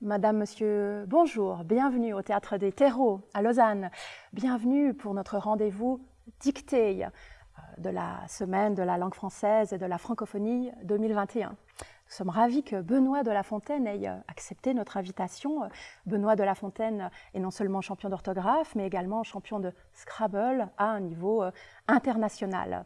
Madame, Monsieur, bonjour, bienvenue au Théâtre des Terreaux à Lausanne. Bienvenue pour notre rendez-vous dicté euh, de la semaine de la langue française et de la francophonie 2021. Nous sommes ravis que Benoît de La Fontaine ait euh, accepté notre invitation. Benoît de La Fontaine est non seulement champion d'orthographe, mais également champion de Scrabble à un niveau euh, international.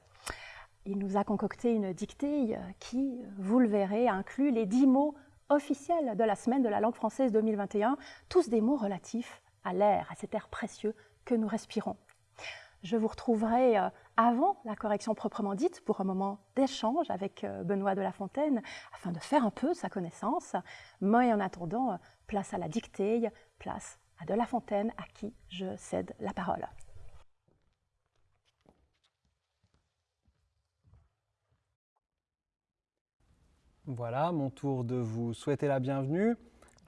Il nous a concocté une dictée qui, vous le verrez, inclut les dix mots officielle de la semaine de la langue française 2021, tous des mots relatifs à l'air, à cet air précieux que nous respirons. Je vous retrouverai euh, avant la correction proprement dite pour un moment d'échange avec euh, Benoît de La Fontaine afin de faire un peu sa connaissance. Mais en attendant, euh, place à la dictée, place à De La Fontaine à qui je cède la parole. Voilà, mon tour de vous souhaiter la bienvenue.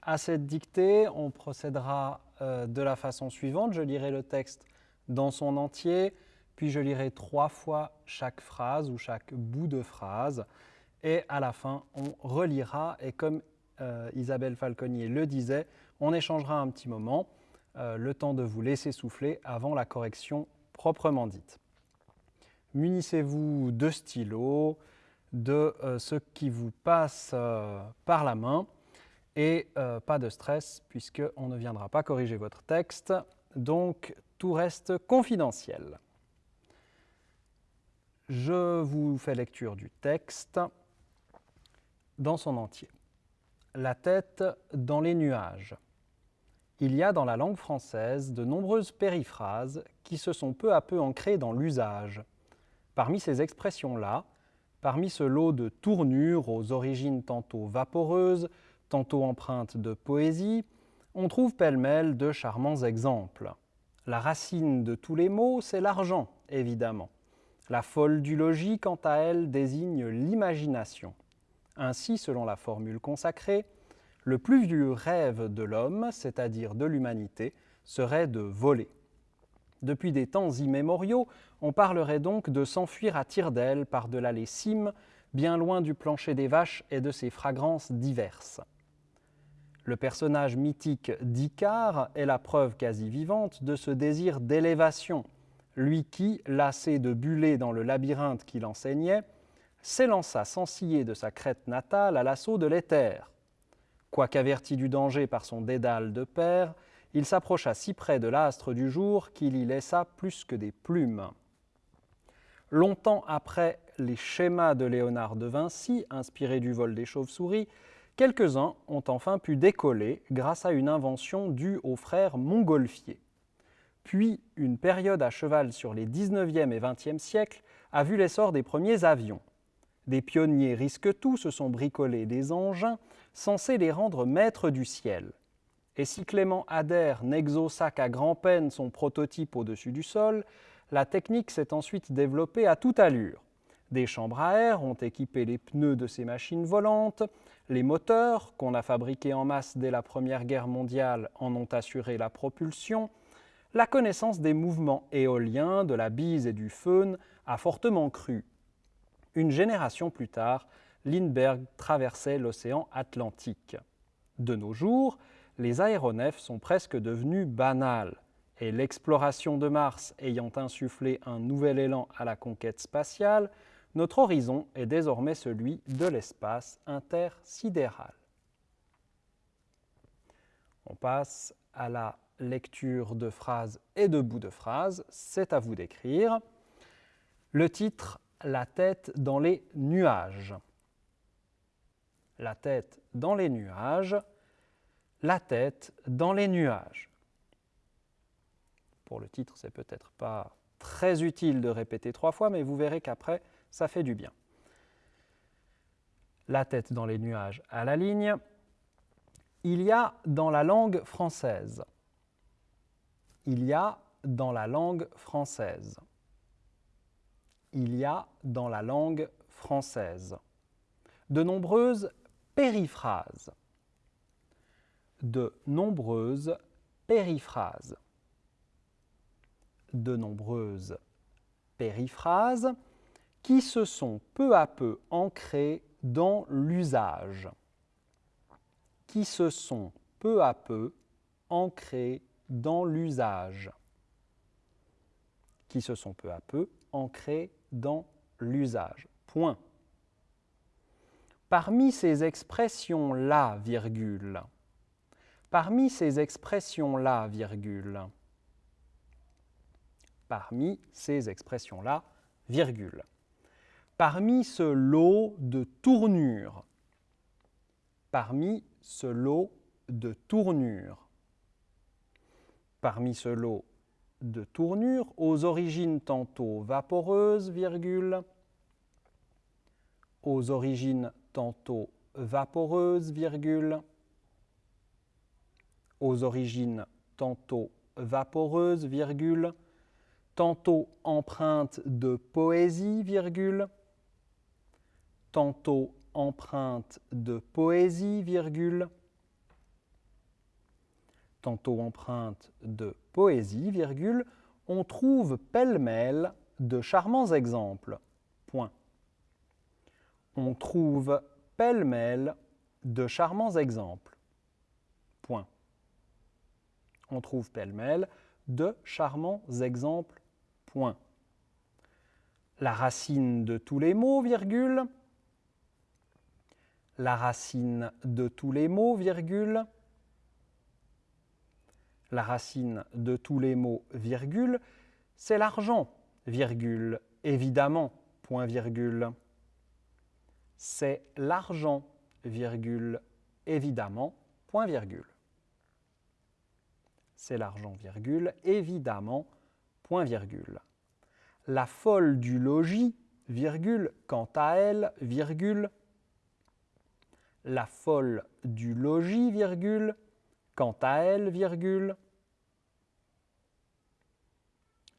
À cette dictée, on procédera euh, de la façon suivante. Je lirai le texte dans son entier, puis je lirai trois fois chaque phrase ou chaque bout de phrase. Et à la fin, on relira. Et comme euh, Isabelle Falconier le disait, on échangera un petit moment, euh, le temps de vous laisser souffler avant la correction proprement dite. Munissez-vous de stylos, de euh, ce qui vous passe euh, par la main et euh, pas de stress puisqu'on ne viendra pas corriger votre texte. Donc tout reste confidentiel. Je vous fais lecture du texte dans son entier. La tête dans les nuages. Il y a dans la langue française de nombreuses périphrases qui se sont peu à peu ancrées dans l'usage. Parmi ces expressions-là, Parmi ce lot de tournures aux origines tantôt vaporeuses, tantôt empreintes de poésie, on trouve pêle-mêle de charmants exemples. La racine de tous les mots, c'est l'argent, évidemment. La folle du logis, quant à elle, désigne l'imagination. Ainsi, selon la formule consacrée, le plus vieux rêve de l'homme, c'est-à-dire de l'humanité, serait de voler. Depuis des temps immémoriaux, on parlerait donc de s'enfuir à tire d'aile par-delà les cimes, bien loin du plancher des vaches et de ses fragrances diverses. Le personnage mythique d'Icare est la preuve quasi vivante de ce désir d'élévation, lui qui, lassé de buller dans le labyrinthe qu'il enseignait, s'élança sans ciller de sa crête natale à l'assaut de l'éther. Quoiqu'averti du danger par son dédale de père, il s'approcha si près de l'astre du jour qu'il y laissa plus que des plumes. Longtemps après les schémas de Léonard de Vinci, inspirés du vol des chauves-souris, quelques-uns ont enfin pu décoller grâce à une invention due aux frères Montgolfier. Puis, une période à cheval sur les 19e et 20e siècles a vu l'essor des premiers avions. Des pionniers risquent tout se sont bricolés des engins censés les rendre maîtres du ciel. Et si Clément Adair n'exauça qu'à grand-peine son prototype au-dessus du sol, la technique s'est ensuite développée à toute allure. Des chambres à air ont équipé les pneus de ces machines volantes, les moteurs, qu'on a fabriqués en masse dès la Première Guerre mondiale, en ont assuré la propulsion, la connaissance des mouvements éoliens, de la bise et du feun a fortement cru. Une génération plus tard, Lindbergh traversait l'océan Atlantique. De nos jours, les aéronefs sont presque devenus banals, et l'exploration de Mars ayant insufflé un nouvel élan à la conquête spatiale, notre horizon est désormais celui de l'espace intersidéral. On passe à la lecture de phrases et de bouts de phrases. C'est à vous d'écrire. Le titre La tête dans les nuages. La tête dans les nuages la tête dans les nuages. Pour le titre, c'est peut-être pas très utile de répéter trois fois, mais vous verrez qu'après, ça fait du bien. La tête dans les nuages à la ligne. Il y a dans la langue française. Il y a dans la langue française. Il y a dans la langue française de nombreuses périphrases de nombreuses périphrases. De nombreuses périphrases qui se sont peu à peu ancrées dans l'usage. Qui se sont peu à peu ancrés dans l'usage. Qui se sont peu à peu ancrés dans l'usage. Point. Parmi ces expressions-là, virgule, parmi ces expressions-là, virgule, parmi ces expressions-là, virgule, parmi ce lot de tournures, parmi ce lot de tournures, parmi ce lot de tournures aux origines tantôt vaporeuses, virgule, aux origines tantôt vaporeuses, virgule, aux origines tantôt vaporeuses, virgule, tantôt empreinte de poésie, virgule, tantôt empreinte de poésie, virgule, tantôt empreinte de poésie, virgule, on trouve pêle-mêle de charmants exemples. Point. On trouve pêle-mêle de charmants exemples. On trouve pêle-mêle de charmants exemples. Point. La racine de tous les mots, virgule. La racine de tous les mots, virgule la racine de tous les mots, virgule, c'est l'argent, virgule, évidemment, point virgule. C'est l'argent, virgule, évidemment, point virgule. C'est l'argent, virgule, évidemment, point virgule. La folle du logis, virgule, quant à elle, virgule. La folle du logis, virgule, quant à elle, virgule,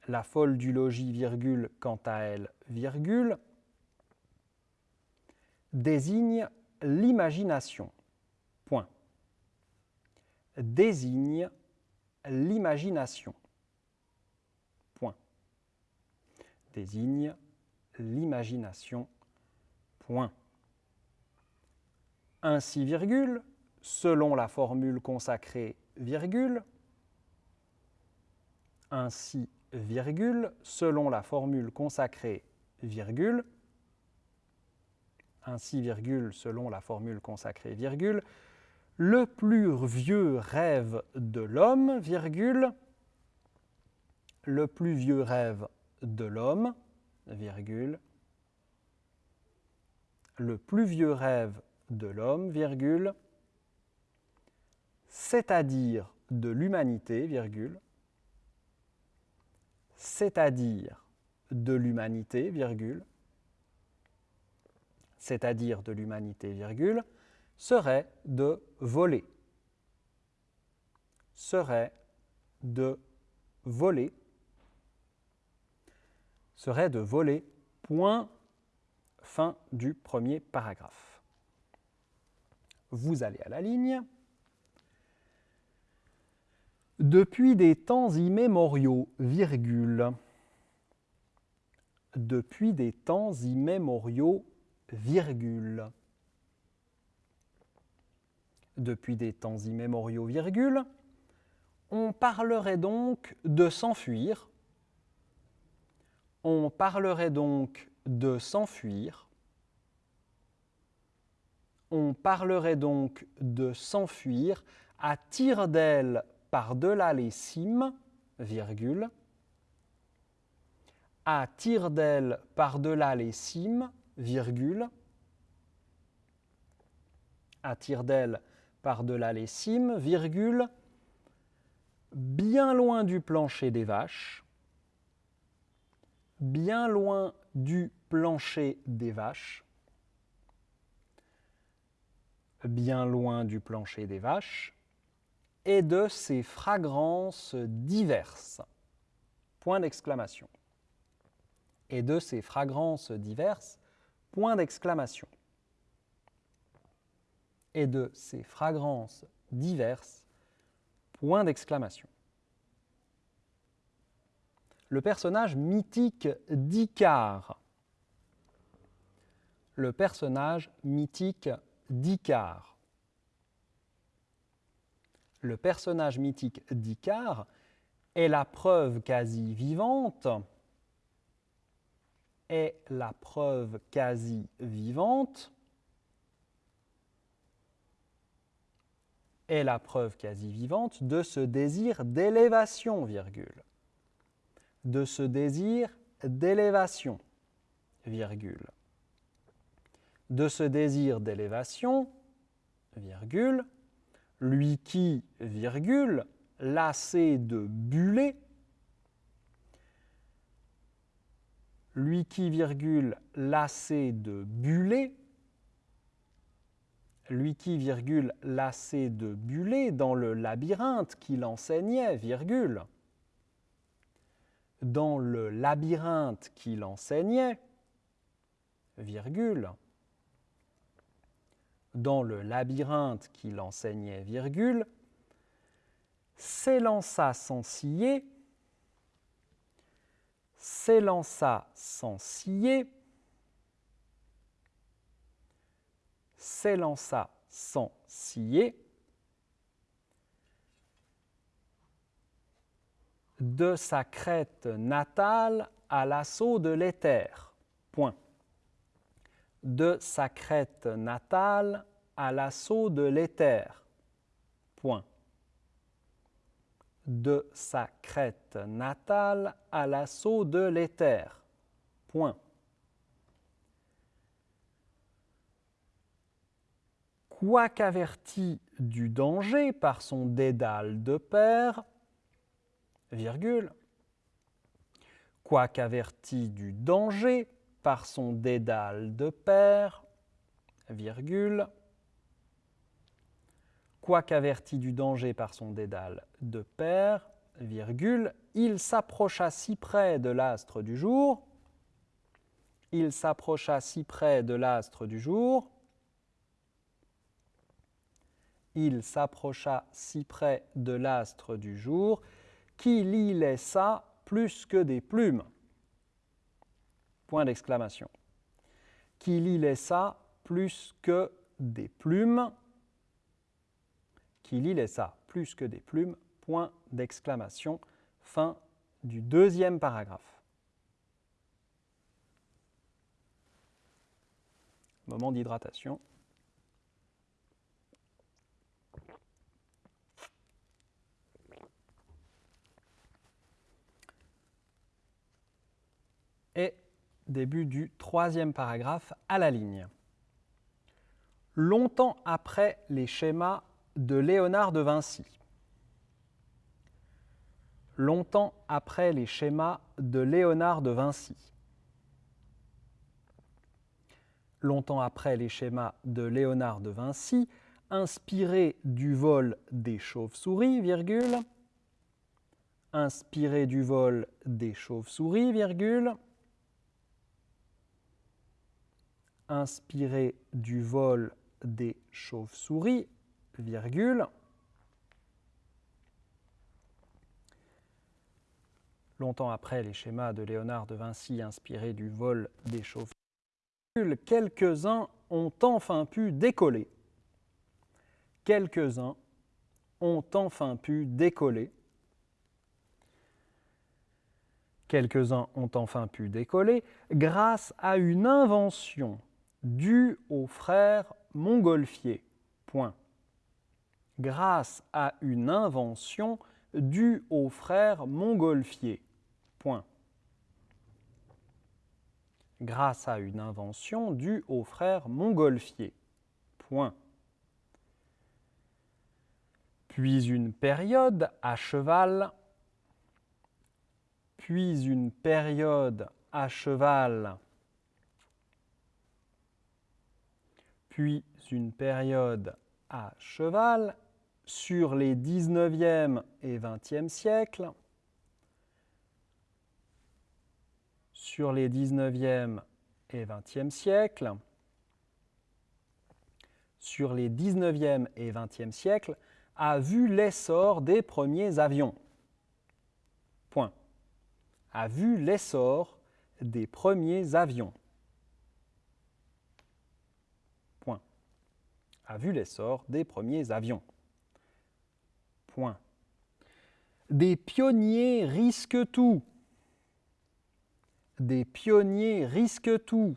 la folle du logis, virgule, quant à elle, virgule, désigne l'imagination. Point. Désigne l'imagination. Point. Désigne l'imagination. Point. Ainsi, virgule, selon la formule consacrée, virgule, ainsi, virgule, selon la formule consacrée, virgule, ainsi, virgule, selon la formule consacrée, virgule, le plus vieux rêve de l'homme, virgule, le plus vieux rêve de l'homme, virgule, le plus vieux rêve de l'homme, virgule, c'est-à-dire de l'humanité, virgule, c'est-à-dire de l'humanité, virgule, c'est-à-dire de l'humanité, virgule, serait de voler, serait de voler, serait de voler, point, fin du premier paragraphe. Vous allez à la ligne. Depuis des temps immémoriaux, virgule. Depuis des temps immémoriaux, virgule. Depuis des temps immémoriaux, virgule. On parlerait donc de s'enfuir. On parlerait donc de s'enfuir. On parlerait donc de s'enfuir à tire d'aile par-delà les cimes, virgule, à tire d'aile par-delà les cimes, virgule, à tire d'aile par-delà les cimes, virgule, bien loin du plancher des vaches, bien loin du plancher des vaches, bien loin du plancher des vaches, et de ses fragrances diverses. Point d'exclamation. Et de ses fragrances diverses. Point d'exclamation. Et de ses fragrances diverses. Point d'exclamation. Le personnage mythique d'Icare. Le personnage mythique d'Icare le personnage mythique d'Icare est la preuve quasi vivante est la preuve quasi vivante est la preuve quasi vivante de ce désir d'élévation, virgule. De ce désir d'élévation, virgule. De ce désir d'élévation, virgule, lui qui, virgule, lassé de buller, lui qui, virgule, lassé de buller, lui qui, virgule, lassé de buller dans le labyrinthe qu'il enseignait, virgule, dans le labyrinthe qu'il enseignait, virgule, dans le labyrinthe qu'il enseignait, virgule, s'élança sans scier, s'élança sans scier, s'élança sans scier, de sa crête natale à l'assaut de l'éther. Point de sa crête natale à l'assaut de l'éther. Point. De sa crête natale à l'assaut de l'éther. Point. Quoiqu'averti du danger par son dédale de père, virgule, quoiqu'averti du danger par son dédale de père, virgule, quoiqu'averti du danger par son dédale de père, virgule, il s'approcha si près de l'astre du jour, il s'approcha si près de l'astre du jour, il s'approcha si près de l'astre du jour, qu'il y laissa plus que des plumes. Point d'exclamation. Qu'il y laissa plus que des plumes. Qu'il y laissa plus que des plumes. Point d'exclamation. Fin du deuxième paragraphe. Moment d'hydratation. Et début du troisième paragraphe à la ligne. Longtemps après les schémas de Léonard de Vinci. Longtemps après les schémas de Léonard de Vinci. Longtemps après les schémas de Léonard de Vinci, inspiré du vol des chauves-souris, virgule, inspiré du vol des chauves-souris, virgule, inspiré du vol des chauves-souris, virgule, longtemps après les schémas de Léonard de Vinci inspirés du vol des chauves-souris, quelques-uns ont enfin pu décoller. Quelques-uns ont enfin pu décoller. Quelques-uns ont enfin pu décoller grâce à une invention dû au frère Montgolfier. Point. Grâce à une invention due au frère Montgolfier. Point. Grâce à une invention due au frère Montgolfier. Point. Puis une période à cheval. Puis une période à cheval puis une période à cheval sur les 19e et 20e siècles, sur les 19e et 20e siècles, sur les 19e et 20e siècles, a vu l'essor des premiers avions. Point. A vu l'essor des premiers avions. A vu l'essor des premiers avions. Point. Des pionniers risquent tout. Des pionniers risquent tout.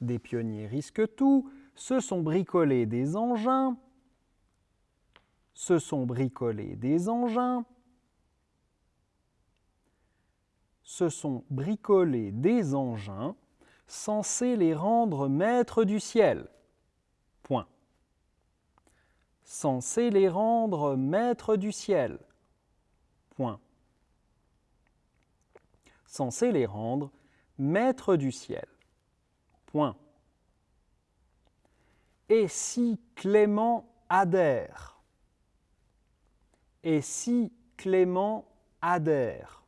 Des pionniers risquent tout. Se sont bricolés des engins. Se sont bricolés des engins. Se sont bricolés des engins censés les rendre maîtres du ciel. Point. Censés les rendre maîtres du ciel. Point. Censés les rendre maîtres du ciel. Point. Et si Clément adhère? Et si Clément adhère?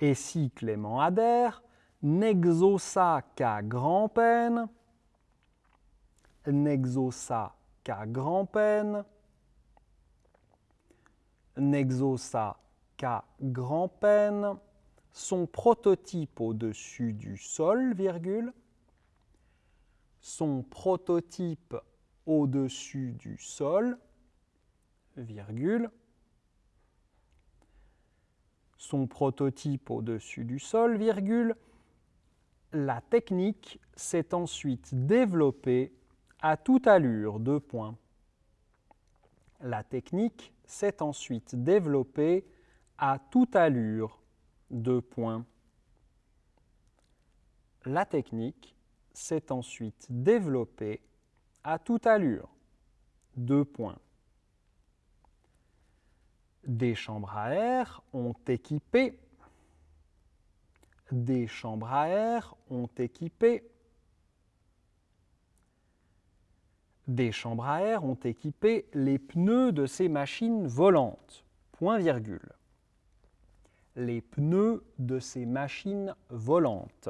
Et si Clément adhère, n'exauça qu'à grand-peine, n'exauça qu'à grand-peine, n'exauça qu'à grand-peine son prototype au-dessus du sol, virgule, son prototype au-dessus du sol, virgule, son prototype au-dessus du sol, virgule, la technique s'est ensuite développée à toute allure, deux points. La technique s'est ensuite développée à toute allure, deux points. La technique s'est ensuite développée à toute allure, deux points. Des chambres à air ont équipé des chambres à air ont équipé des chambres à air ont équipé les pneus de ces machines volantes. Point virgule. Les pneus de ces machines volantes.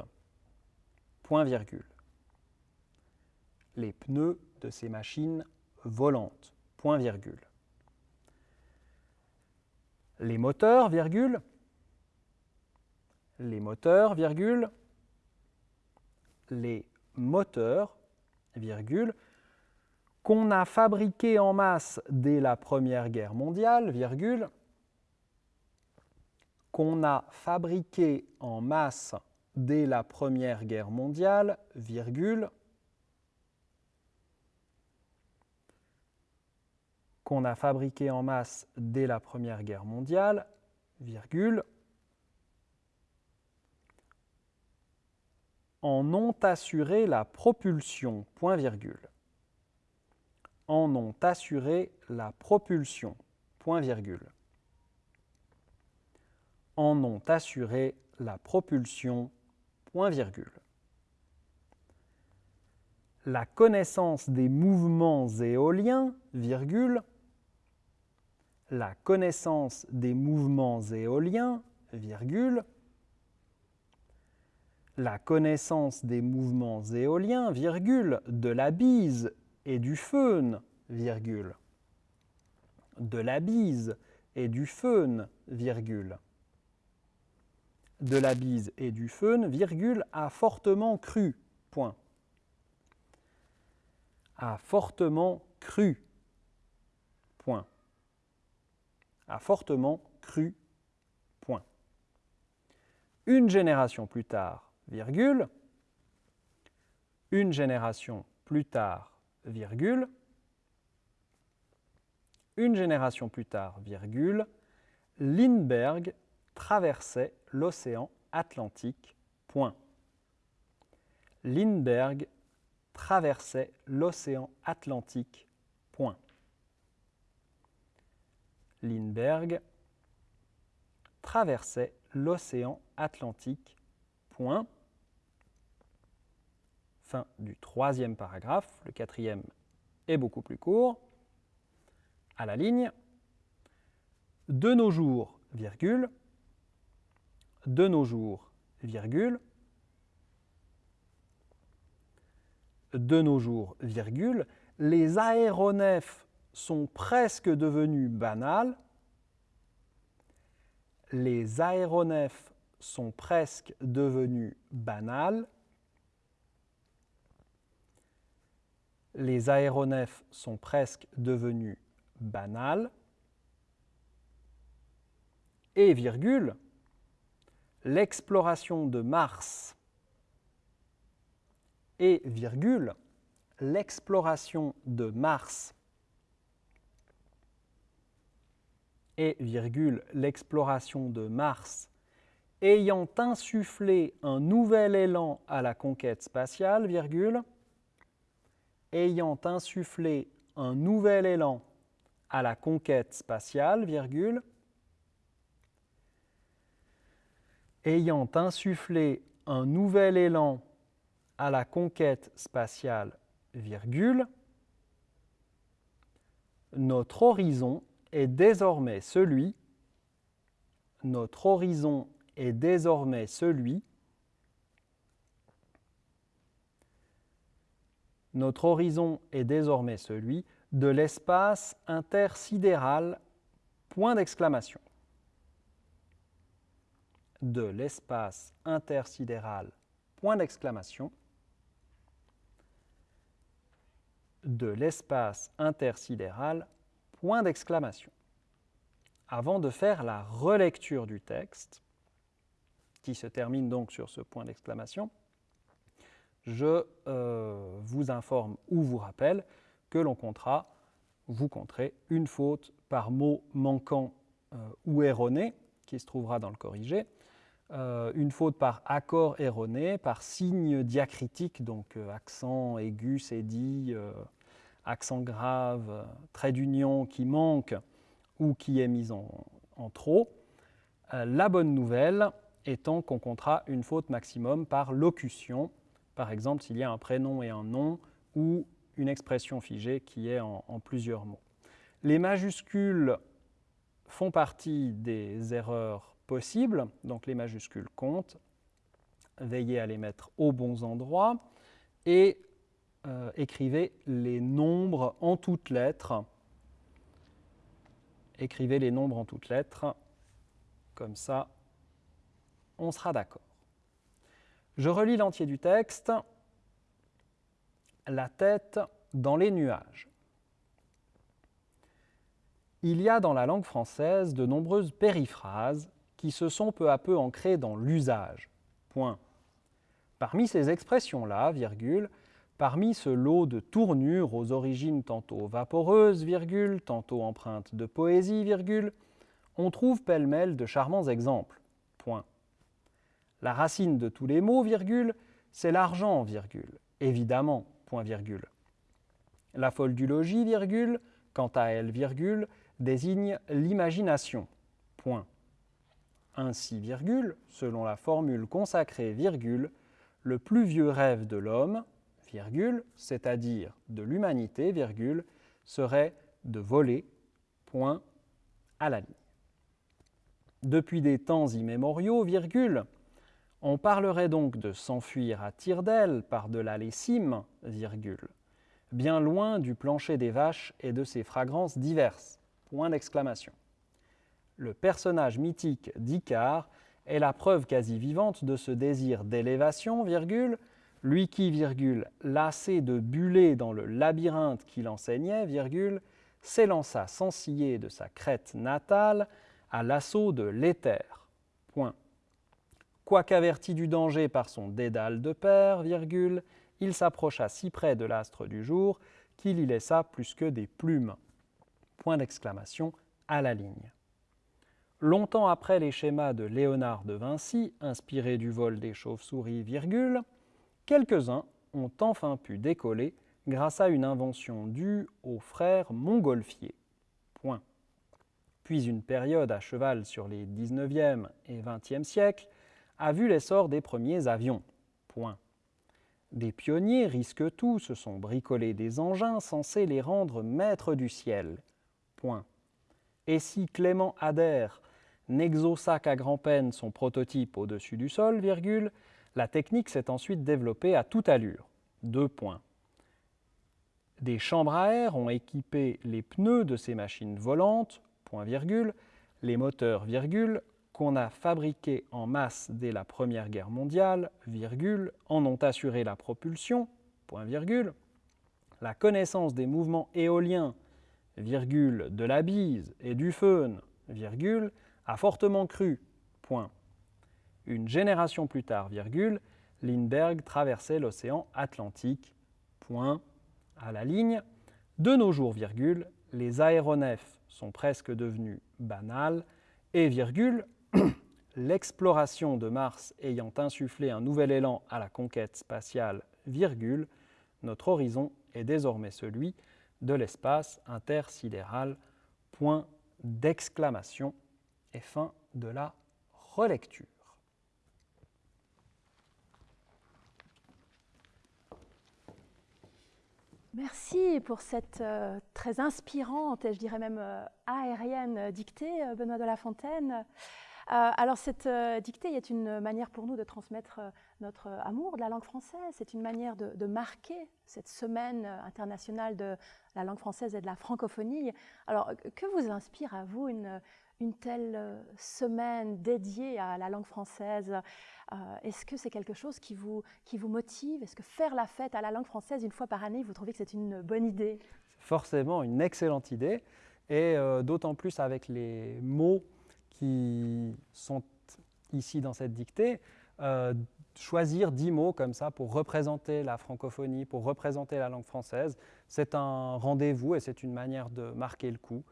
Point virgule. Les pneus de ces machines volantes. Point virgule. Les moteurs, virgule. Les moteurs, virgule. Les moteurs, virgule qu'on a fabriqués en masse dès la Première Guerre mondiale, virgule, qu'on a fabriqués en masse dès la Première Guerre mondiale, virgule, qu'on a fabriqué en masse dès la Première Guerre mondiale, virgule, en ont assuré la propulsion, virgule en ont assuré la propulsion. Virgule. En ont assuré la propulsion. Virgule. La connaissance des mouvements éoliens, virgule. La connaissance des mouvements éoliens, virgule. La connaissance des mouvements éoliens, virgule, de la bise et du feun, virgule. De la bise et du feun, virgule. De la bise et du feun, virgule, a fortement cru, point. A fortement cru, point. A fortement cru, point. Une génération plus tard, virgule. Une génération plus tard, virgule, une génération plus tard, virgule, Lindbergh traversait l'océan Atlantique, point. Lindbergh traversait l'océan Atlantique, point. Lindbergh traversait l'océan Atlantique, point. Fin du troisième paragraphe. Le quatrième est beaucoup plus court. À la ligne. De nos jours, virgule. De nos jours, virgule. De nos jours, virgule. Les aéronefs sont presque devenus banals. Les aéronefs sont presque devenus banals. Les aéronefs sont presque devenus banals, et virgule, l'exploration de Mars. Et virgule, l'exploration de Mars et virgule, l'exploration de Mars ayant insufflé un nouvel élan à la conquête spatiale, virgule, ayant insufflé un nouvel élan à la conquête spatiale, virgule, ayant insufflé un nouvel élan à la conquête spatiale, virgule, notre horizon est désormais celui, notre horizon est désormais celui, notre horizon est désormais celui de l'espace intersidéral, point d'exclamation. De l'espace intersidéral, point d'exclamation. De l'espace intersidéral, point d'exclamation. Avant de faire la relecture du texte, qui se termine donc sur ce point d'exclamation, je euh, vous informe ou vous rappelle que l'on comptera, vous compterez une faute par mot manquant euh, ou erroné, qui se trouvera dans le corrigé, euh, une faute par accord erroné, par signe diacritique, donc accent aigu, cédille, accent grave, trait d'union qui manque ou qui est mis en, trop. la bonne nouvelle, étant qu'on comptera une faute maximum par locution, par exemple s'il y a un prénom et un nom ou une expression figée qui est en, plusieurs mots. Les majuscules font partie des erreurs possibles, donc les majuscules comptent. Veillez à les mettre aux bons endroits et euh, écrivez les nombres en toutes lettres. Écrivez les nombres en toutes lettres, comme ça on sera d'accord. Je relis l'entier du texte. La tête dans les nuages. Il y a dans la langue française de nombreuses périphrases qui se sont peu à peu ancrées dans l'usage. Point. Parmi ces expressions-là, virgule, parmi ce lot de tournures aux origines tantôt vaporeuses, virgule, tantôt empreintes de poésie, virgule, on trouve pêle-mêle de charmants exemples. La racine de tous les mots, virgule, c'est l'argent, virgule, évidemment, point virgule. La folle du logis, virgule, quant à elle, virgule, désigne l'imagination. Ainsi, virgule, selon la formule consacrée, virgule, le plus vieux rêve de l'homme, c'est-à-dire de l'humanité, serait de voler, point, à la ligne. Depuis des temps immémoriaux, virgule, on parlerait donc de s'enfuir à tire d'aile par-delà les cimes, virgule, bien loin du plancher des vaches et de ses fragrances diverses. Le personnage mythique d'Icare est la preuve quasi vivante de ce désir d'élévation, lui qui, virgule, lassé de buller dans le labyrinthe qu'il enseignait, s'élança sans ciller de sa crête natale à l'assaut de l'éther. Point. Quoiqu'averti du danger par son dédale de père, virgule, il s'approcha si près de l'astre du jour qu'il y laissa plus que des plumes. Point d'exclamation à la ligne. Longtemps après les schémas de Léonard de Vinci, inspirés du vol des chauves-souris, virgule, quelques-uns ont enfin pu décoller grâce à une invention due aux frères Montgolfier. Point. Puis une période à cheval sur les 19e et 20e siècles a vu l'essor des premiers avions. Point. Des pionniers risquent tout, se sont bricolés des engins censés les rendre maîtres du ciel. Point. Et si Clément Adair n'exauça qu'à grand-peine son prototype au-dessus du sol, virgule, la technique s'est ensuite développée à toute allure. Deux points. Des chambres à air ont équipé les pneus de ces machines volantes, les moteurs, virgule, qu'on a fabriqués en masse dès la Première Guerre mondiale, en ont assuré la propulsion, point virgule, La connaissance des mouvements éoliens, de la bise et du virgule, a fortement cru. Une génération plus tard, virgule, Lindbergh traversait l'océan Atlantique. Point. À la ligne. De nos jours, virgule, les aéronefs sont presque devenus banals et, virgule, l'exploration de Mars ayant insufflé un nouvel élan à la conquête spatiale, virgule, notre horizon est désormais celui de l'espace intersidéral. Point d'exclamation et fin de la relecture. Merci pour cette euh, très inspirante et je dirais même euh, aérienne dictée, euh, Benoît de La Fontaine. alors cette dictée est une manière pour nous de transmettre notre amour de la langue française, c'est une manière de, de, marquer cette semaine internationale de la langue française et de la francophonie. Alors que vous inspire à vous une, une telle semaine dédiée à la langue française euh, est-ce que c'est quelque chose qui vous, qui vous motive? Est-ce que faire la fête à la langue française une fois par année, vous trouvez que c'est une bonne idée? Forcément, une excellente idée, et euh, d'autant plus avec les mots qui sont ici dans cette dictée. Euh, choisir dix mots comme ça pour représenter la francophonie, pour représenter la langue française, c'est un rendez-vous et c'est une manière de marquer le coup.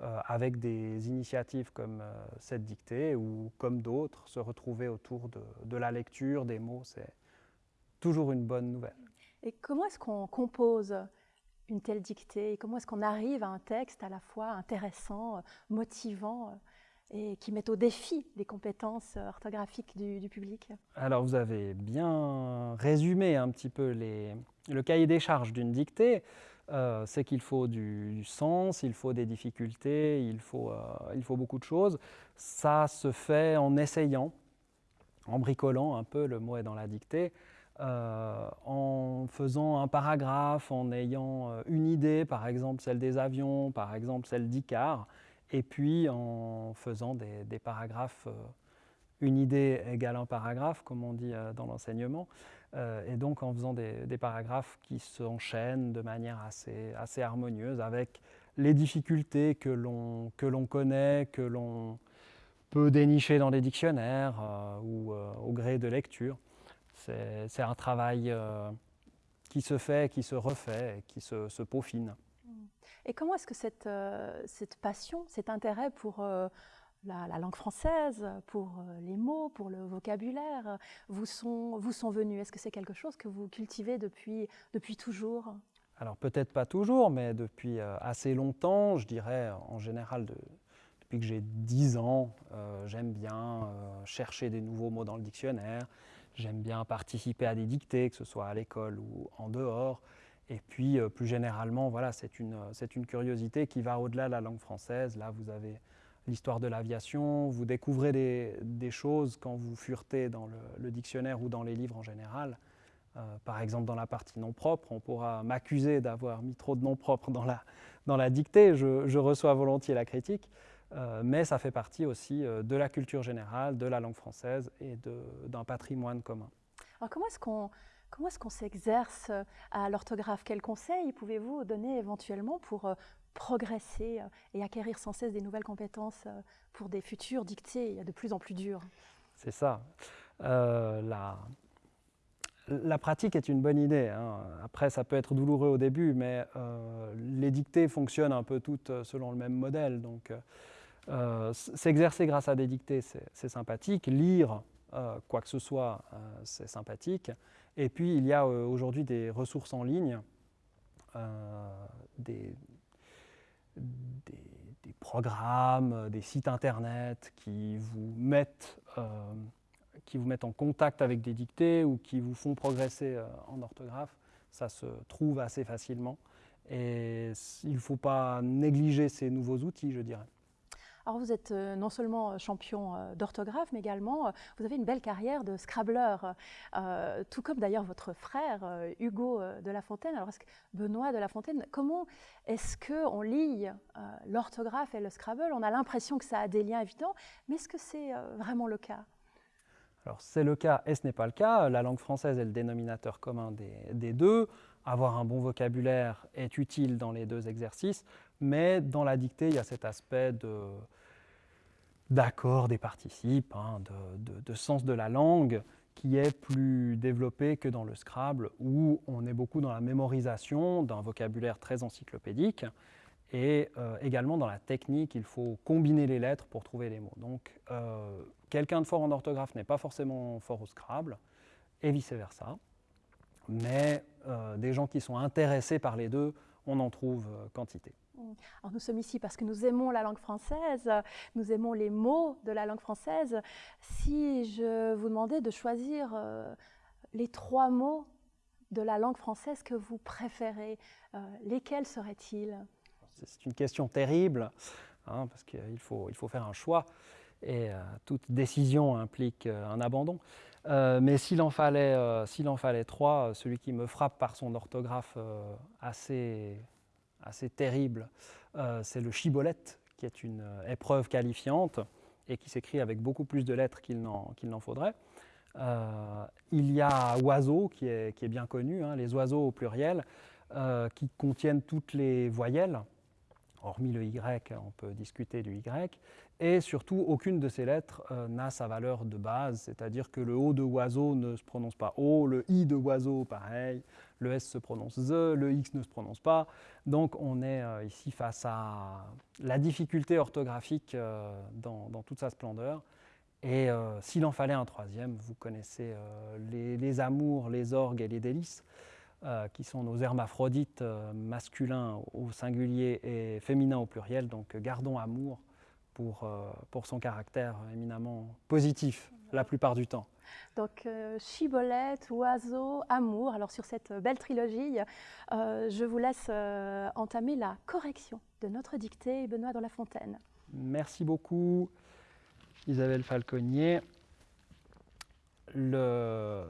Euh, avec des initiatives comme euh, cette dictée ou comme d'autres, se retrouver autour de, la lecture, des mots, c'est toujours une bonne nouvelle. Et comment est-ce qu'on compose une telle dictée Comment est-ce qu'on arrive à un texte à la fois intéressant, motivant et qui met au défi les compétences orthographiques du, public? Alors vous avez bien résumé un petit peu le cahier des charges d'une dictée. Euh, c'est qu'il faut du, sens, il faut des difficultés, il faut, euh, il faut beaucoup de choses. Ça se fait en essayant, en bricolant un peu, le mot est dans la dictée, euh, en faisant un paragraphe, en ayant une idée, par exemple celle des avions, par exemple celle d'Icar, et puis en faisant des, des paragraphes, une idée égale un paragraphe, comme on dit dans l'enseignement. Euh, et donc en faisant des, paragraphes qui s'enchaînent de manière assez, harmonieuse avec les difficultés que l'on connaît, que l'on peut dénicher dans les dictionnaires euh, ou euh, au gré de lecture. C'est un travail qui se fait, qui se refait, qui se, se peaufine. Et comment est-ce que cette, passion, cet intérêt pour la, langue française, pour euh, les mots, pour le vocabulaire, vous sont, vous sont venus? Est-ce que c'est quelque chose que vous cultivez depuis, depuis toujours? Alors peut-être pas toujours, mais depuis euh, assez longtemps, je dirais en général depuis que j'ai 10 ans, euh, j'aime bien chercher des nouveaux mots dans le dictionnaire, j'aime bien participer à des dictées, que ce soit à l'école ou en dehors. Et puis, plus généralement, voilà, c'est une, une curiosité qui va au-delà de la langue française. Là, vous avez l'histoire de l'aviation, vous découvrez des, choses quand vous furetez dans le, dictionnaire ou dans les livres en général. Euh, par exemple, dans la partie non propre, on pourra m'accuser d'avoir mis trop de noms propres dans la, dans la dictée, je, reçois volontiers la critique, euh, mais ça fait partie aussi euh, de la culture générale, de la langue française et d'un patrimoine commun. Alors comment est-ce qu'on Comment est-ce qu'on s'exerce à l'orthographe? Quels conseils pouvez-vous donner éventuellement pour progresser euh, et acquérir sans cesse des nouvelles compétences euh, pour des futurs dictées de plus en plus dures. C'est ça. Euh, la, la, pratique est une bonne idée. Hein. Après, ça peut être douloureux au début, mais les dictées fonctionnent un peu toutes selon le même modèle. Donc, s'exercer grâce à des dictées, c'est sympathique. Lire quoi que ce soit, c'est sympathique. Et puis, il y a aujourd'hui des ressources en ligne, des, des, programmes, euh, des sites internet qui vous, mettent, euh, qui vous mettent en contact avec des dictées ou qui vous font progresser euh, en orthographe. Ça se trouve assez facilement. Et il ne faut pas négliger ces nouveaux outils, je dirais. Alors vous êtes euh, non seulement euh, champion euh, d'orthographe, mais également vous avez une belle carrière de scrabbleur, tout comme d'ailleurs votre frère Hugo de La Fontaine. Alors que Benoît de La Fontaine, comment est-ce qu'on lie l'orthographe et le Scrabble? On a l'impression que ça a des liens évidents, mais est-ce que c'est vraiment le cas? Alors c'est le cas et ce n'est pas le cas. La langue française est le dénominateur commun des, deux. Avoir un bon vocabulaire est utile dans les deux exercices, mais dans la dictée, il y a cet aspect d'accord des participes, hein, de, sens de la langue qui est plus développé que dans le Scrabble, où on est beaucoup dans la mémorisation d'un vocabulaire très encyclopédique, et euh, également dans la technique, il faut combiner les lettres pour trouver les mots. Donc, euh, quelqu'un de fort en orthographe n'est pas forcément fort au Scrabble, et vice-versa. Mais euh, des gens qui sont intéressés par les deux, on en trouve quantité. Alors nous sommes ici parce que nous aimons la langue française, nous aimons les mots de la langue française. Si je vous demandais de choisir les trois mots de la langue française que vous préférez, lesquels seraient-ils? C'est une question terrible, hein, parce qu'il faut, il faut faire un choix, et euh, toute décision implique euh, un abandon. Euh, mais s'il en, fallait, s'il en fallait trois, celui qui me frappe par son orthographe assez, assez terrible, c'est le chibolette, qui est une épreuve qualifiante et qui s'écrit avec beaucoup plus de lettres qu'il n'en, faudrait. il y a oiseau, qui est, qui est bien connu, hein, les oiseaux au pluriel, qui contiennent toutes les voyelles, hormis le Y, on peut discuter du Y, et surtout aucune de ces lettres euh, n'a sa valeur de base, c'est-à-dire que le O de oiseau ne se prononce pas O, le I de oiseau pareil, le S se prononce Z, le X ne se prononce pas, donc on est euh, ici face à la difficulté orthographique euh, dans, toute sa splendeur, et s'il en fallait un troisième, vous connaissez les amours, les orgues et les délices, euh, qui sont nos hermaphrodites euh, masculins au singulier et féminins au pluriel. Donc gardons amour pour, euh, pour son caractère éminemment positif la plupart du temps. Donc chibolette, oiseau, amour. Alors sur cette belle trilogie, je vous laisse entamer la correction de notre dictée Benoît dans la Fontaine. Merci beaucoup Isabelle Falconier. Le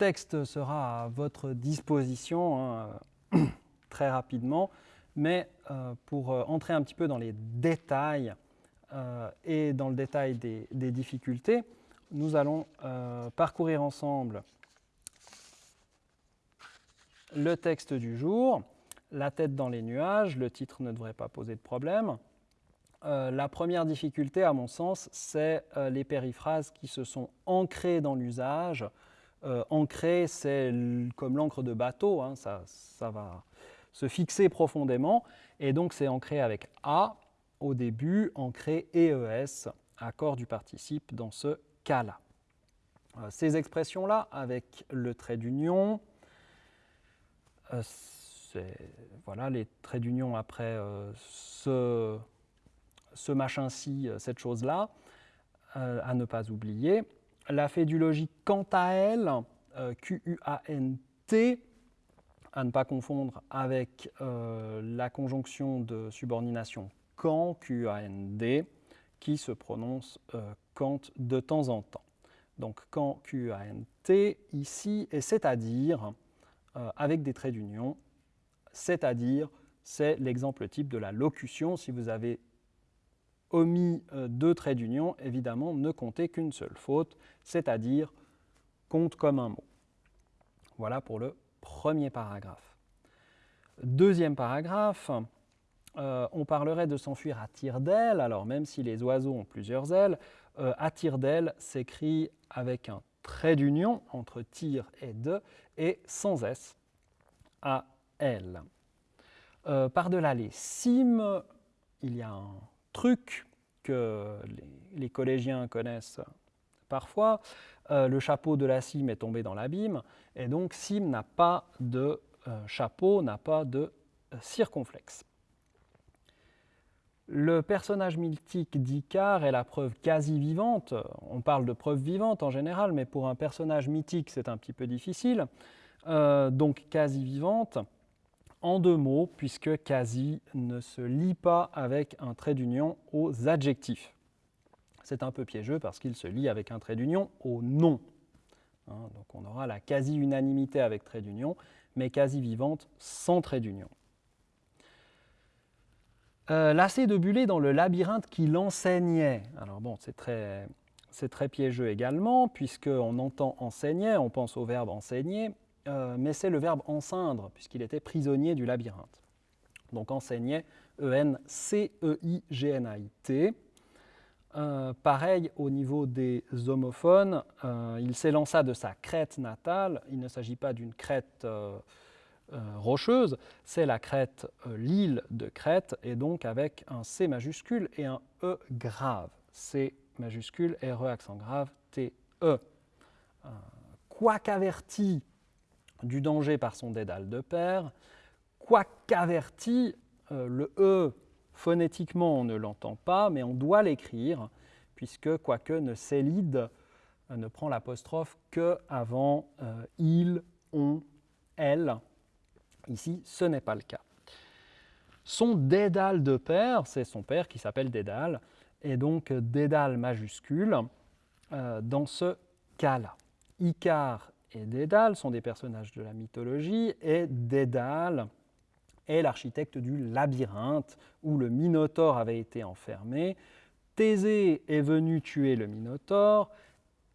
texte sera à votre disposition hein, très rapidement, mais euh, pour euh, entrer un petit peu dans les détails euh, et dans le détail des, difficultés, nous allons parcourir ensemble le texte du jour, la tête dans les nuages, le titre ne devrait pas poser de problème. la première difficulté, à mon sens, c'est les périphrases qui se sont ancrées dans l'usage, euh, ancré, c'est comme l'encre de bateau, hein, ça, va se fixer profondément, et donc c'est ancré avec A au début, ancré EES, accord du participe dans ce cas-là. Euh, ces expressions-là, avec le trait d'union, euh, voilà les traits d'union après ce, ce machin-ci, cette chose-là, à ne pas oublier. La fédulogie, quant à elle, euh, Q-U-A-N-T, à ne pas confondre avec euh, la conjonction de subordination quand, Q-A-N-D, qui se prononce euh, quand de temps en temps. Donc quand Q-A-N-T ici, et c'est-à-dire avec des traits d'union, c'est-à-dire c'est l'exemple type de la locution. Si vous avez omis euh, deux traits d'union, évidemment, ne comptez qu'une seule faute, c'est-à-dire compte comme un mot. Voilà pour le premier paragraphe. Deuxième paragraphe, euh, on parlerait de s'enfuir à tire d'aile, alors même si les oiseaux ont plusieurs ailes, euh, à tire d'aile s'écrit avec un trait d'union entre tir et de, et sans S, à L. Par-delà les cimes, il y a un truc que les, collégiens connaissent parfois. Euh, le chapeau de la cime est tombé dans l'abîme, et donc cime n'a pas de euh, chapeau, n'a pas de euh, circonflexe. Le personnage mythique d'Icare est la preuve quasi vivante. On parle de preuve vivante en général, mais pour un personnage mythique, c'est un petit peu difficile. donc quasi vivante en deux mots, puisque quasi ne se lie pas avec un trait d'union aux adjectifs. C'est un peu piégeux parce qu'il se lie avec un trait d'union aux noms. Hein, donc on aura la quasi-unanimité avec trait d'union, mais quasi-vivante sans trait d'union. Euh, de buller dans le labyrinthe qui l'enseignait. Alors bon, c'est très c'est très piégeux également, puisqu'on entend enseignait, on pense au verbe enseigner, euh, mais c'est le verbe enceindre, puisqu'il était prisonnier du labyrinthe. Donc enseignait, E-N-C-E-I-G-N-A-I-T. Euh, pareil au niveau des homophones, euh, il s'élança de sa crête natale. Il ne s'agit pas d'une crête rocheuse, c'est la crête, l'île de Crète, et donc avec un C majuscule et un E grave. C majuscule, RE accent grave, TE. Euh, Quoiqu'averti du danger par son dédale de père, quoiqu'averti, euh, le E, phonétiquement, on ne l'entend pas, mais on doit l'écrire, puisque quoique ne s'élide, euh, ne prend l'apostrophe que avant il, on, elle. Ici, ce n'est pas le cas. Son dédale de père, c'est son père qui s'appelle Dédale, et donc Dédale majuscule euh, dans ce cas-là. Icare et Dédale sont des personnages de la mythologie et Dédale est l'architecte du labyrinthe où le Minotaure avait été enfermé. Thésée est venu tuer le Minotaure,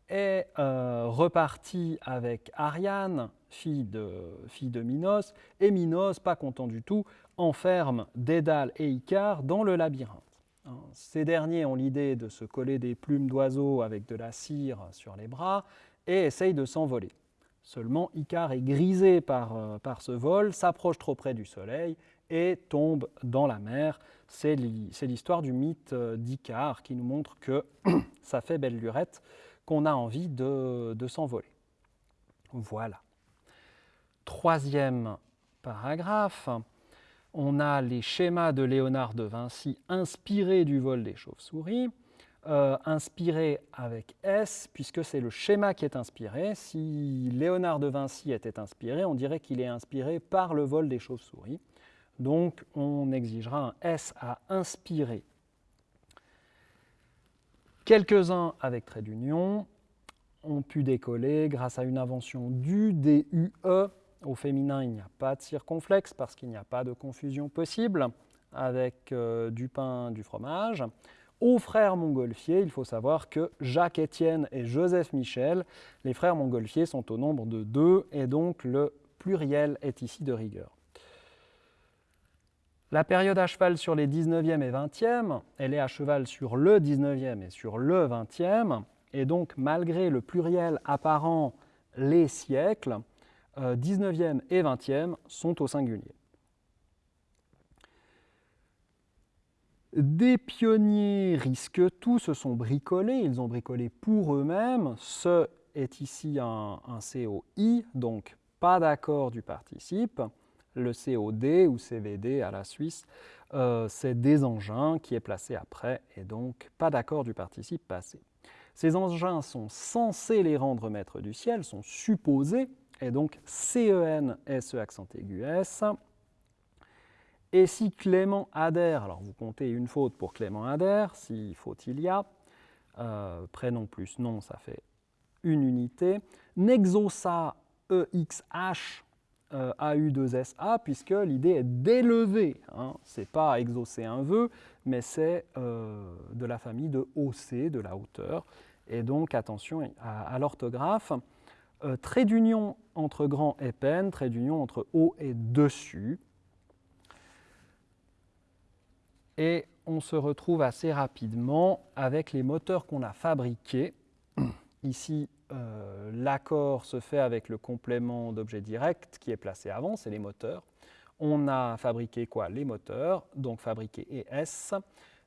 est euh, reparti avec Ariane, fille de, Minos, et Minos, pas content du tout, enferme Dédale et Icare dans le labyrinthe. Hein, ces derniers ont l'idée de se coller des plumes d'oiseaux avec de la cire sur les bras et essayent de s'envoler. Seulement, Icare est grisé par, euh, par ce vol, s'approche trop près du soleil et tombe dans la mer. C'est l'histoire du mythe euh, d'Icare qui nous montre que ça fait belle lurette qu'on a envie de, de s'envoler. Voilà. Troisième paragraphe on a les schémas de Léonard de Vinci inspirés du vol des chauves-souris, euh, inspirés avec S, puisque c'est le schéma qui est inspiré. Si Léonard de Vinci était inspiré, on dirait qu'il est inspiré par le vol des chauves-souris. Donc on exigera un S à inspirer. Quelques-uns avec trait d'union ont pu décoller grâce à une invention du DUE au féminin, il n'y a pas de circonflexe parce qu'il n'y a pas de confusion possible avec euh, du pain, du fromage. Aux frères Montgolfier, il faut savoir que Jacques Étienne et Joseph Michel, les frères Montgolfier, sont au nombre de deux et donc le pluriel est ici de rigueur. La période à cheval sur les 19e et 20e, elle est à cheval sur le 19e et sur le 20e, et donc malgré le pluriel apparent les siècles, 19e euh, et 20e sont au singulier. Des pionniers risquent tout, se sont bricolés, ils ont bricolé pour eux-mêmes. Ce est ici un, COI, donc pas d'accord du participe. Le COD ou CVD à la Suisse, euh, c'est des engins qui est placé après et donc pas d'accord du participe passé. Ces engins sont censés les rendre maîtres du ciel, sont supposés, et donc CEN, SE accent aigu S. Et si Clément adhère, alors vous comptez une faute pour Clément adhère, si faute il y a, euh, prénom plus nom, ça fait une unité. Nexosa EXH euh, AU2SA, puisque l'idée est d'élever. Hein. Ce n'est pas exaucer un vœu, mais c'est euh, de la famille de OC, de la hauteur. Et donc attention à l'orthographe. Euh, trait d'union entre grand et peine, trait d'union entre haut et dessus. Et on se retrouve assez rapidement avec les moteurs qu'on a fabriqués. Ici, euh, l'accord se fait avec le complément d'objet direct qui est placé avant, c'est les moteurs. On a fabriqué quoi? Les moteurs, donc fabriqué ES.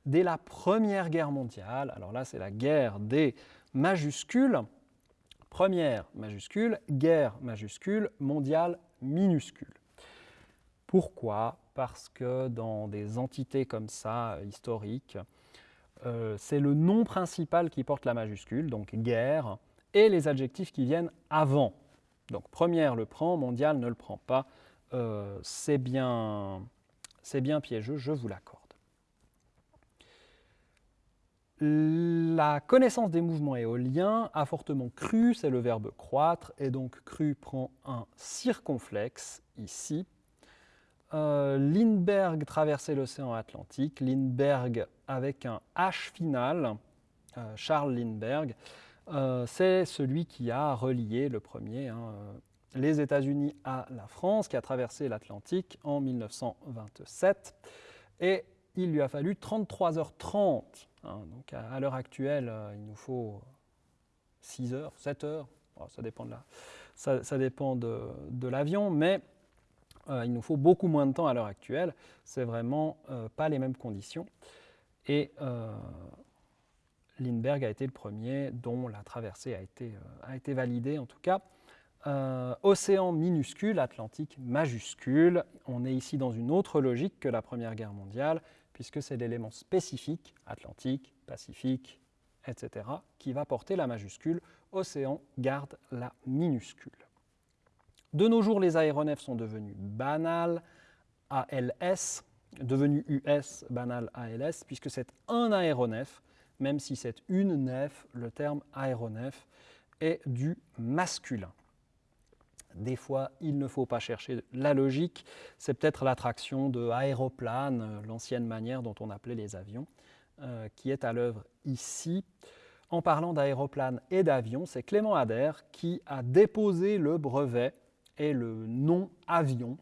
Dès la Première Guerre mondiale, alors là c'est la guerre des majuscules, Première majuscule, guerre majuscule, mondiale minuscule. Pourquoi? Parce que dans des entités comme ça, euh, historiques, euh, c'est le nom principal qui porte la majuscule, donc guerre, et les adjectifs qui viennent avant. Donc première le prend, mondial ne le prend pas. Euh, c'est bien, bien piégeux, je vous l'accorde. La connaissance des mouvements éoliens a fortement cru, c'est le verbe croître, et donc cru prend un circonflexe ici. Euh, Lindbergh traversait l'océan Atlantique, Lindbergh avec un H final, Charles Lindbergh, c'est celui qui a relié le premier hein, les États-Unis à la France, qui a traversé l'Atlantique en 1927. Et il lui a fallu 33h30. Hein, donc à, l'heure actuelle, il nous faut 6 heures, 7 heures, ça dépend de, ça, dépend de l'avion, mais euh, il nous faut beaucoup moins de temps à l'heure actuelle. C'est vraiment euh, pas les mêmes conditions. Et euh, Lindbergh a été le premier dont la traversée a été, a été validée en tout cas. océan minuscule, Atlantique majuscule. On est ici dans une autre logique que la Première Guerre mondiale, puisque c'est l'élément spécifique, Atlantique, Pacifique, etc., qui va porter la majuscule. Océan garde la minuscule. De nos jours, les aéronefs sont devenus banals, ALS, devenus US, banal ALS, puisque c'est un aéronef, même si c'est une nef, le terme aéronef est du masculin. Des fois, il ne faut pas chercher la logique, c'est peut-être l'attraction de aéroplane, l'ancienne manière dont on appelait les avions, euh, qui est à l'œuvre ici. En parlant d'aéroplane et d'avion, c'est Clément Ader qui a déposé le brevet est le nom avion,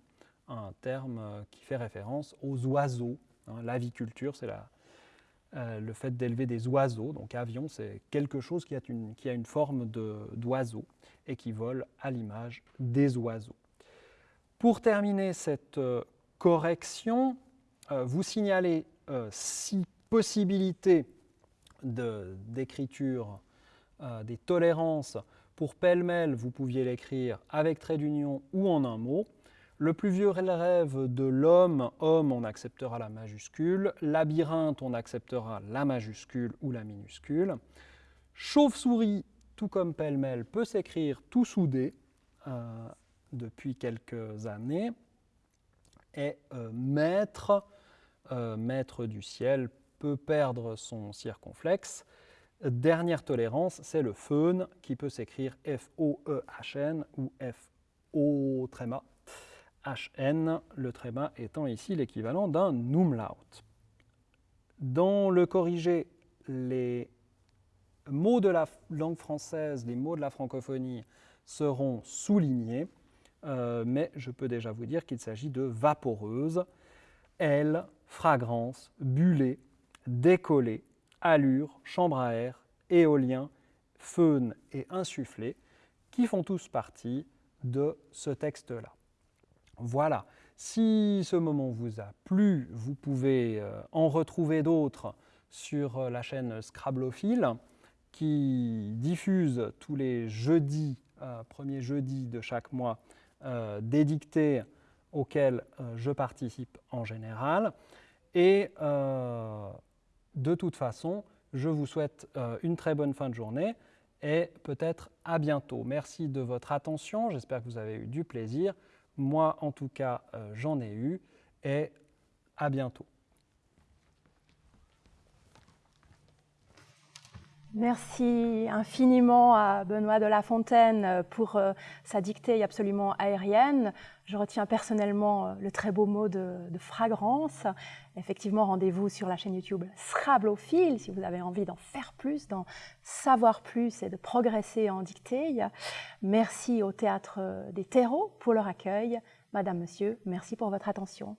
un terme euh, qui fait référence aux oiseaux. Hein. L'aviculture, c'est euh, le fait d'élever des oiseaux. Donc avion, c'est quelque chose qui a une, forme d'oiseau et qui vole à l'image des oiseaux. Pour terminer cette euh, correction, vous signalez six possibilités d'écriture des tolérances pour pêle-mêle, vous pouviez l'écrire avec trait d'union ou en un mot. Le plus vieux rêve de l'homme, homme, on acceptera la majuscule. Labyrinthe, on acceptera la majuscule ou la minuscule. Chauve-souris, tout comme pêle-mêle, peut s'écrire tout soudé euh, depuis quelques années. Et euh, maître, euh, maître du ciel, peut perdre son circonflexe. Dernière tolérance, c'est le feun qui peut s'écrire F-O-E-H-N ou F-O tréma H-N, le tréma étant ici l'équivalent d'un umlaut. Dans le corrigé, les mots de la langue française, les mots de la francophonie seront soulignés, euh, mais je peux déjà vous dire qu'il s'agit de vaporeuse, aile, fragrance, bullée, décollée, allure, chambre à air, éolien, feune et insufflé, qui font tous partie de ce texte-là. Voilà, si ce moment vous a plu, vous pouvez euh, en retrouver d'autres sur euh, la chaîne Scrablophile qui diffuse tous les jeudis, euh, premier jeudi de chaque mois, des dictées auxquelles je participe en général. Et de toute façon, je vous souhaite euh, une très bonne fin de journée et peut-être à bientôt. Merci de votre attention, j'espère que vous avez eu du plaisir. Moi, en tout cas, euh, j'en ai eu et à bientôt. Merci infiniment à Benoît de La Fontaine pour euh, sa dictée absolument aérienne. Je retiens personnellement euh, le très beau mot de, fragrance. Effectivement, rendez-vous sur la chaîne YouTube Scrablophile si vous avez envie d'en faire plus, d'en savoir plus et de progresser en dictée. Merci au Théâtre des Terreaux pour leur accueil. Madame, Monsieur, merci pour votre attention.